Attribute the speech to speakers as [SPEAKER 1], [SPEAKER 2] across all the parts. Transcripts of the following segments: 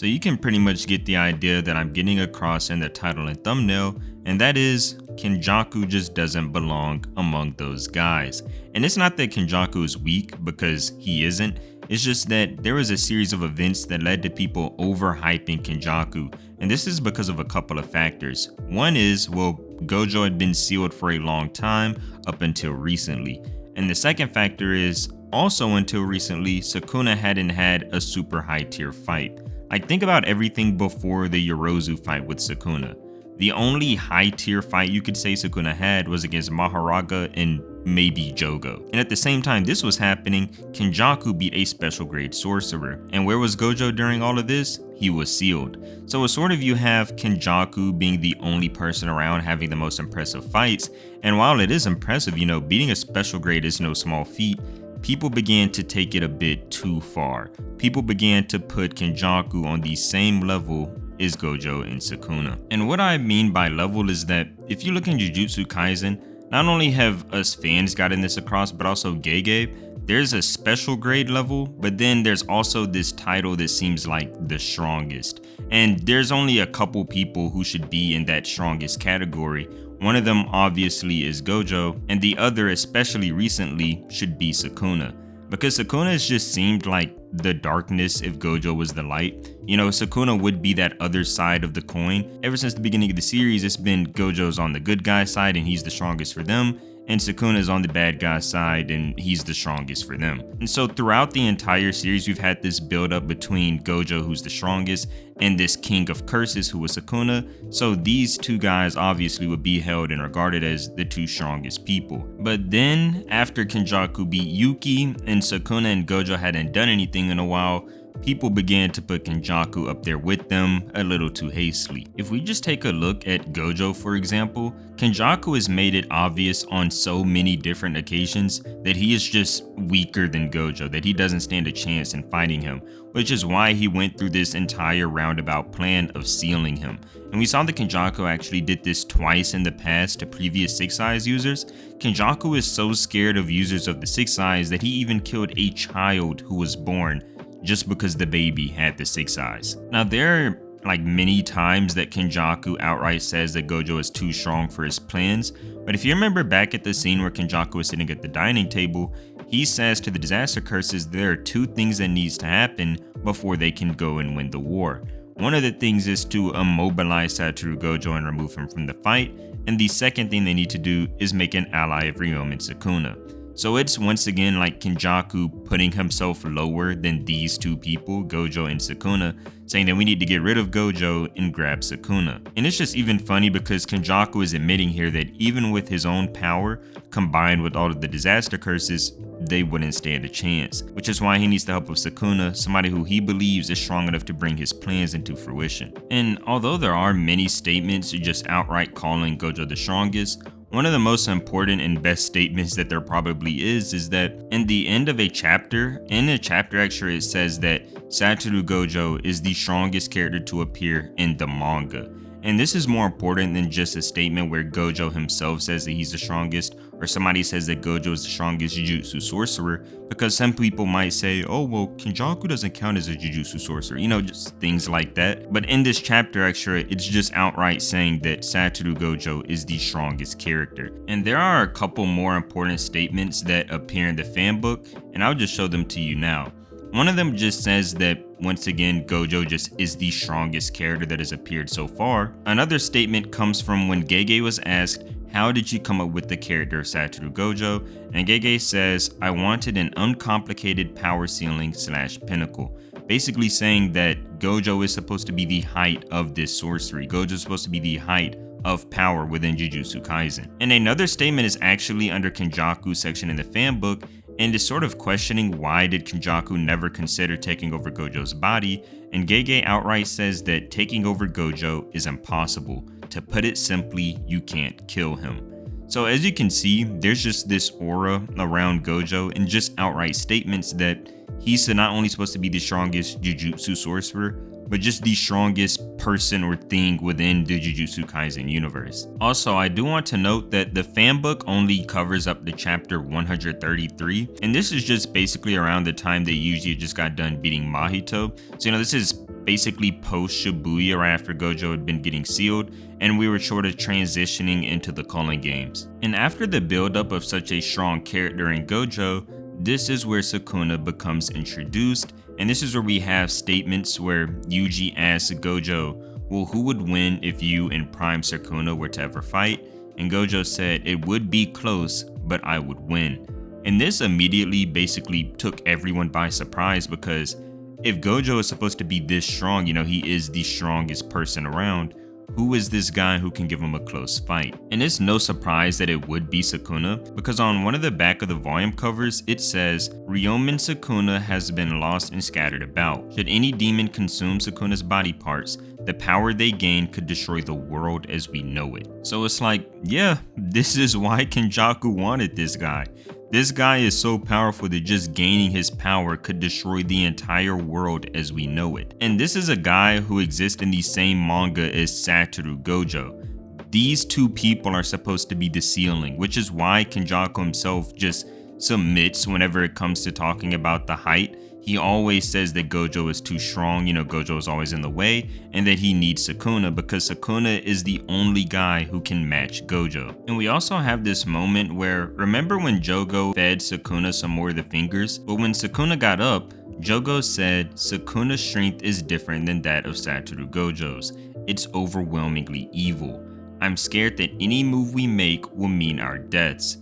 [SPEAKER 1] So you can pretty much get the idea that I'm getting across in the title and thumbnail, and that is Kenjaku just doesn't belong among those guys. And it's not that Kenjaku is weak because he isn't, it's just that there was a series of events that led to people overhyping Kenjaku, and this is because of a couple of factors. One is, well, Gojo had been sealed for a long time up until recently. And the second factor is, also until recently, Sukuna hadn't had a super high tier fight. Like think about everything before the Yorozu fight with Sukuna. The only high tier fight you could say Sukuna had was against Mahoraga and maybe Jogo. And at the same time this was happening, Kenjaku beat a special grade sorcerer. And where was Gojo during all of this? He was sealed. So it's sort of you have Kenjaku being the only person around having the most impressive fights. And while it is impressive, you know, beating a special grade is no small feat, people began to take it a bit too far. People began to put Kenjaku on the same level as Gojo and Sukuna. And what I mean by level is that if you look in Jujutsu Kaisen, not only have us fans gotten this across, but also Gege, there's a special grade level, but then there's also this title that seems like the strongest. And there's only a couple people who should be in that strongest category. One of them obviously is Gojo, and the other, especially recently, should be Sukuna because Sukuna has just seemed like the darkness if Gojo was the light. You know, Sukuna would be that other side of the coin. Ever since the beginning of the series, it's been Gojo's on the good guy side and he's the strongest for them, and Sukuna's on the bad guy side and he's the strongest for them. And so throughout the entire series, we've had this build up between Gojo, who's the strongest, and this king of curses, who was Sukuna. So these two guys obviously would be held and regarded as the two strongest people. But then after Kenjaku beat Yuki and Sukuna and Gojo hadn't done anything in a while, people began to put Kenjaku up there with them a little too hastily. If we just take a look at Gojo for example, Kenjaku has made it obvious on so many different occasions that he is just weaker than Gojo, that he doesn't stand a chance in fighting him, which is why he went through this entire roundabout plan of sealing him. And we saw that Kenjaku actually did this twice in the past to previous 6 Eyes users. Kenjaku is so scared of users of the 6 Eyes that he even killed a child who was born just because the baby had the six eyes. Now there are like many times that Kenjaku outright says that Gojo is too strong for his plans, but if you remember back at the scene where Kenjaku was sitting at the dining table, he says to the disaster curses there are two things that needs to happen before they can go and win the war. One of the things is to immobilize Satoru Gojo and remove him from the fight, and the second thing they need to do is make an ally of Ryomen Sukuna. So it's once again like Kenjaku putting himself lower than these two people, Gojo and Sukuna, saying that we need to get rid of Gojo and grab Sukuna. And it's just even funny because Kenjaku is admitting here that even with his own power, combined with all of the disaster curses, they wouldn't stand a chance, which is why he needs the help of Sukuna, somebody who he believes is strong enough to bring his plans into fruition. And although there are many statements just outright calling Gojo the strongest, one of the most important and best statements that there probably is is that in the end of a chapter, in a chapter extra it says that Satoru Gojo is the strongest character to appear in the manga. And this is more important than just a statement where Gojo himself says that he's the strongest or somebody says that Gojo is the strongest Jujutsu sorcerer because some people might say, oh well Kenjaku doesn't count as a Jujutsu sorcerer, you know, just things like that. But in this chapter extra, it's just outright saying that Satoru Gojo is the strongest character. And there are a couple more important statements that appear in the fan book and I'll just show them to you now. One of them just says that once again Gojo just is the strongest character that has appeared so far. Another statement comes from when Gege was asked how did you come up with the character of Satoru Gojo? And Gege says, I wanted an uncomplicated power ceiling slash pinnacle. Basically saying that Gojo is supposed to be the height of this sorcery. Gojo is supposed to be the height of power within Jujutsu Kaisen. And another statement is actually under Kenjaku section in the fan book and is sort of questioning why did Kenjaku never consider taking over Gojo's body, and Gege outright says that taking over Gojo is impossible. To put it simply, you can't kill him. So as you can see, there's just this aura around Gojo and just outright statements that he's not only supposed to be the strongest Jujutsu sorcerer, but just the strongest person or thing within the Jujutsu Kaisen universe. Also, I do want to note that the fan book only covers up to chapter 133, and this is just basically around the time that Yuji just got done beating Mahito. So, you know, this is basically post Shibuya right after Gojo had been getting sealed, and we were sort of transitioning into the Culling games. And after the buildup of such a strong character in Gojo, this is where Sukuna becomes introduced, and this is where we have statements where Yuji asks Gojo, well who would win if you and Prime Sukuna were to ever fight? And Gojo said, it would be close, but I would win. And this immediately basically took everyone by surprise because if Gojo is supposed to be this strong, you know, he is the strongest person around, who is this guy who can give him a close fight? And it's no surprise that it would be Sukuna, because on one of the back of the volume covers, it says, Ryomen Sukuna has been lost and scattered about. Should any demon consume Sukuna's body parts, the power they gain could destroy the world as we know it. So it's like, yeah, this is why Kenjaku wanted this guy. This guy is so powerful that just gaining his power could destroy the entire world as we know it. And this is a guy who exists in the same manga as Satoru Gojo. These two people are supposed to be the ceiling, which is why Kenjaku himself just submits whenever it comes to talking about the height he always says that Gojo is too strong, you know, Gojo is always in the way, and that he needs Sukuna because Sukuna is the only guy who can match Gojo. And we also have this moment where, remember when Jogo fed Sukuna some more of the fingers? But when Sukuna got up, Jogo said Sukuna's strength is different than that of Satoru Gojo's. It's overwhelmingly evil. I'm scared that any move we make will mean our deaths.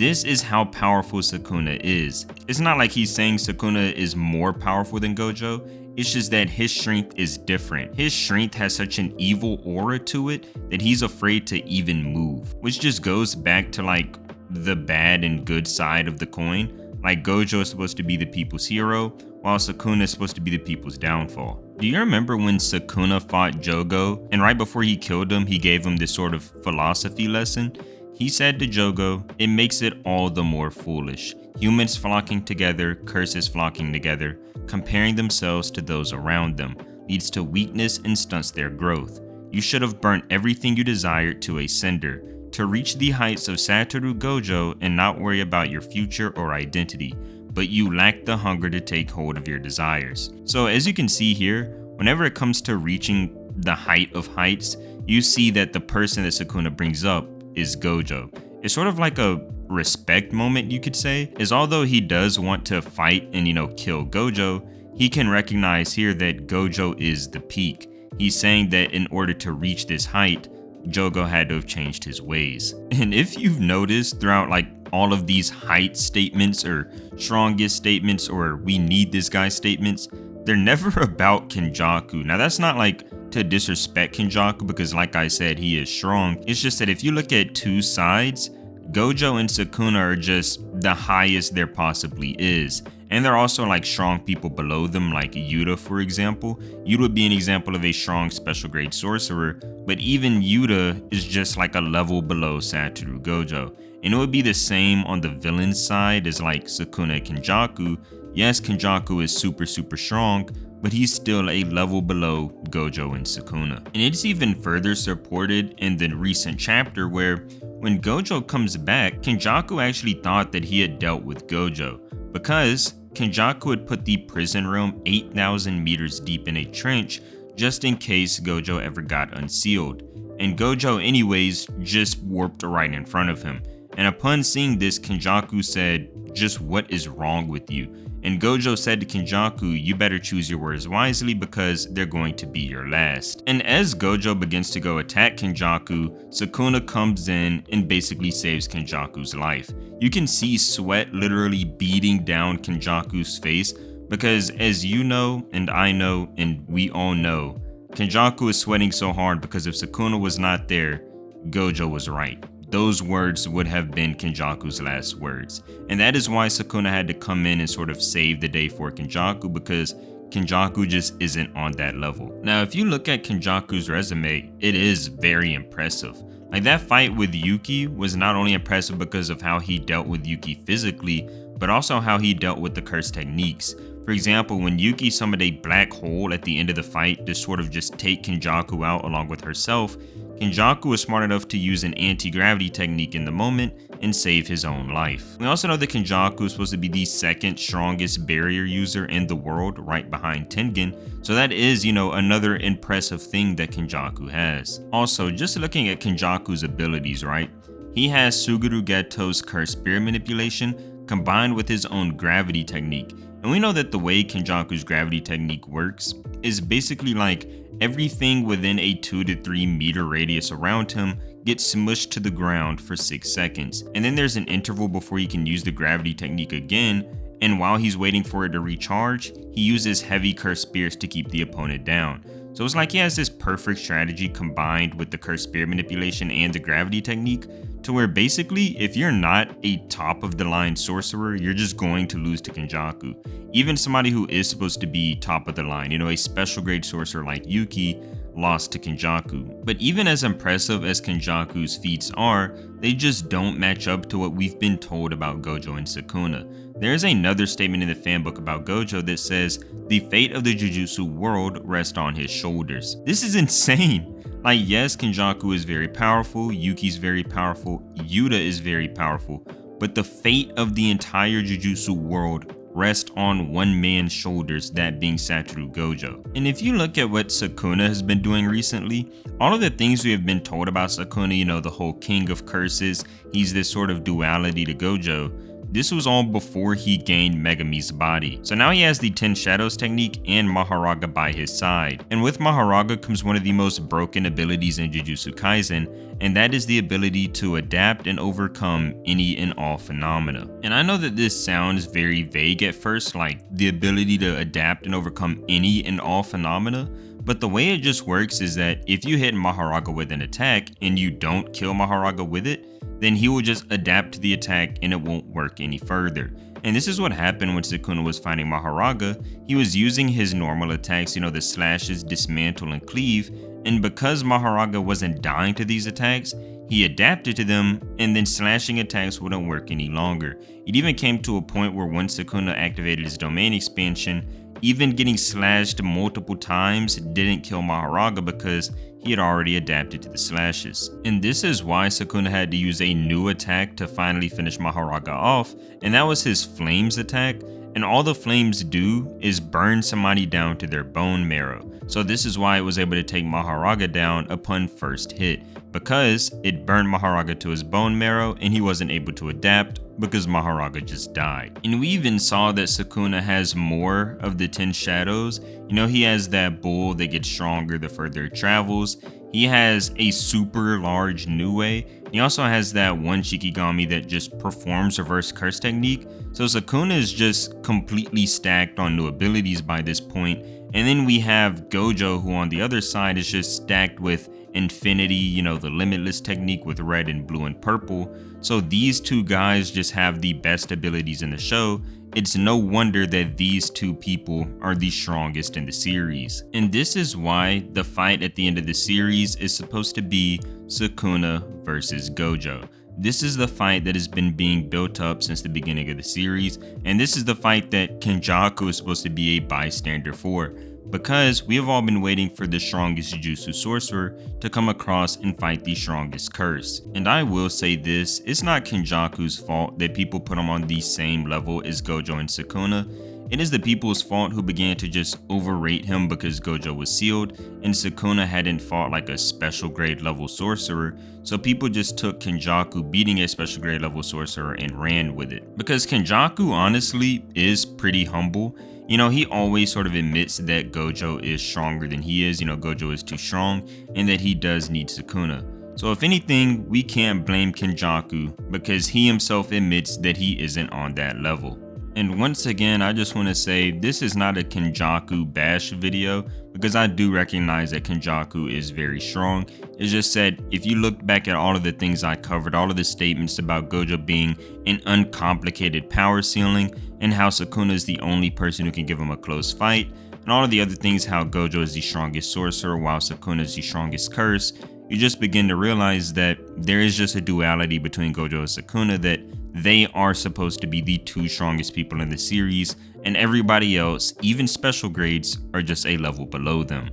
[SPEAKER 1] This is how powerful Sukuna is. It's not like he's saying Sukuna is more powerful than Gojo, it's just that his strength is different. His strength has such an evil aura to it that he's afraid to even move, which just goes back to like the bad and good side of the coin. Like Gojo is supposed to be the people's hero, while Sukuna is supposed to be the people's downfall. Do you remember when Sukuna fought Jogo, and right before he killed him, he gave him this sort of philosophy lesson? He said to Jogo, it makes it all the more foolish. Humans flocking together, curses flocking together, comparing themselves to those around them, leads to weakness and stunts their growth. You should have burnt everything you desired to a cinder, to reach the heights of Satoru Gojo and not worry about your future or identity, but you lack the hunger to take hold of your desires. So as you can see here, whenever it comes to reaching the height of heights, you see that the person that Sukuna brings up is Gojo. It's sort of like a respect moment, you could say, is although he does want to fight and, you know, kill Gojo, he can recognize here that Gojo is the peak. He's saying that in order to reach this height, Jogo had to have changed his ways. And if you've noticed throughout like all of these height statements or strongest statements or we need this guy statements, they're never about Kenjaku. Now that's not like to disrespect Kenjaku because like I said, he is strong. It's just that if you look at two sides, Gojo and Sukuna are just the highest there possibly is. And there are also like strong people below them like Yuta for example. Yuta would be an example of a strong special grade sorcerer, but even Yuta is just like a level below Satoru Gojo. And it would be the same on the villain side as like Sukuna Kenjaku. Yes, Kenjaku is super super strong, but he's still a level below Gojo and Sukuna. And it's even further supported in the recent chapter where when Gojo comes back, Kenjaku actually thought that he had dealt with Gojo because Kenjaku had put the prison room 8,000 meters deep in a trench just in case Gojo ever got unsealed. And Gojo anyways just warped right in front of him. And upon seeing this, Kenjaku said, just what is wrong with you? And Gojo said to Kenjaku, you better choose your words wisely because they're going to be your last. And as Gojo begins to go attack Kenjaku, Sukuna comes in and basically saves Kenjaku's life. You can see sweat literally beating down Kenjaku's face because as you know, and I know, and we all know, Kenjaku is sweating so hard because if Sukuna was not there, Gojo was right those words would have been Kenjaku's last words. And that is why Sukuna had to come in and sort of save the day for Kenjaku because Kenjaku just isn't on that level. Now, if you look at Kenjaku's resume, it is very impressive. Like that fight with Yuki was not only impressive because of how he dealt with Yuki physically, but also how he dealt with the curse techniques. For example, when Yuki summoned a black hole at the end of the fight to sort of just take Kenjaku out along with herself, Kenjaku was smart enough to use an anti-gravity technique in the moment and save his own life. We also know that Kenjaku is supposed to be the second strongest barrier user in the world right behind Tengen, so that is, you know, another impressive thing that Kenjaku has. Also, just looking at Kenjaku's abilities, right? He has Suguru Geto's curse spirit manipulation combined with his own gravity technique, and we know that the way Kenjaku's gravity technique works is basically like everything within a 2 to 3 meter radius around him gets smushed to the ground for 6 seconds. And then there's an interval before he can use the gravity technique again, and while he's waiting for it to recharge, he uses heavy curse spears to keep the opponent down. So it's like he has this perfect strategy combined with the cursed spear manipulation and the gravity technique to where basically if you're not a top of the line sorcerer, you're just going to lose to Kenjaku. Even somebody who is supposed to be top of the line, you know, a special grade sorcerer like Yuki lost to Kenjaku. But even as impressive as Kenjaku's feats are, they just don't match up to what we've been told about Gojo and Sukuna. There is another statement in the fanbook about Gojo that says, the fate of the Jujutsu world rests on his shoulders. This is insane. Like yes, Kenjaku is very powerful, Yuki's very powerful, Yuta is very powerful, but the fate of the entire Jujutsu world rest on one man's shoulders, that being Satoru Gojo. And if you look at what Sukuna has been doing recently, all of the things we have been told about Sukuna, you know, the whole king of curses, he's this sort of duality to Gojo, this was all before he gained Megumi's body. So now he has the 10 Shadows technique and Mahoraga by his side. And with Mahoraga comes one of the most broken abilities in Jujutsu Kaisen, and that is the ability to adapt and overcome any and all phenomena. And I know that this sounds very vague at first, like the ability to adapt and overcome any and all phenomena, but the way it just works is that if you hit Mahoraga with an attack and you don't kill Mahoraga with it, then he will just adapt to the attack and it won't work any further. And this is what happened when Sukuna was fighting Mahoraga. He was using his normal attacks, you know, the slashes, dismantle, and cleave. And because Mahoraga wasn't dying to these attacks, he adapted to them, and then slashing attacks wouldn't work any longer. It even came to a point where once Sukuna activated his domain expansion, even getting slashed multiple times didn't kill Mahoraga because he had already adapted to the slashes. And this is why Sukuna had to use a new attack to finally finish Mahoraga off, and that was his Flames attack, and all the flames do is burn somebody down to their bone marrow. So this is why it was able to take Mahoraga down upon first hit, because it burned Mahoraga to his bone marrow and he wasn't able to adapt because Mahoraga just died. And we even saw that Sukuna has more of the 10 shadows. You know, he has that bull that gets stronger the further it travels. He has a super large Nue. He also has that one Shikigami that just performs reverse curse technique. So Sukuna is just completely stacked on new abilities by this point. And then we have Gojo who on the other side is just stacked with Infinity, you know, the Limitless technique with red and blue and purple. So these two guys just have the best abilities in the show. It's no wonder that these two people are the strongest in the series. And this is why the fight at the end of the series is supposed to be Sukuna versus Gojo. This is the fight that has been being built up since the beginning of the series, and this is the fight that Kenjaku is supposed to be a bystander for because we have all been waiting for the strongest Jujutsu sorcerer to come across and fight the strongest curse. And I will say this, it's not Kenjaku's fault that people put him on the same level as Gojo and Sukuna. It is the people's fault who began to just overrate him because Gojo was sealed and Sukuna hadn't fought like a special grade level sorcerer, so people just took Kenjaku beating a special grade level sorcerer and ran with it. Because Kenjaku honestly is pretty humble you know, he always sort of admits that Gojo is stronger than he is. You know, Gojo is too strong and that he does need Sukuna. So if anything, we can't blame Kenjaku because he himself admits that he isn't on that level. And once again, I just want to say this is not a Kenjaku bash video because I do recognize that Kenjaku is very strong. It's just that if you look back at all of the things I covered, all of the statements about Gojo being an uncomplicated power ceiling and how Sukuna is the only person who can give him a close fight, and all of the other things how Gojo is the strongest sorcerer while Sukuna is the strongest curse, you just begin to realize that there is just a duality between Gojo and Sukuna that they are supposed to be the two strongest people in the series, and everybody else, even special grades, are just a level below them.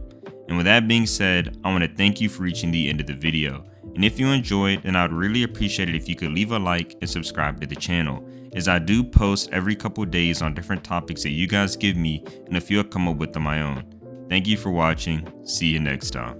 [SPEAKER 1] And with that being said, I want to thank you for reaching the end of the video. And if you enjoyed, then I'd really appreciate it if you could leave a like and subscribe to the channel, as I do post every couple days on different topics that you guys give me and a few I come up with on my own. Thank you for watching, see you next time.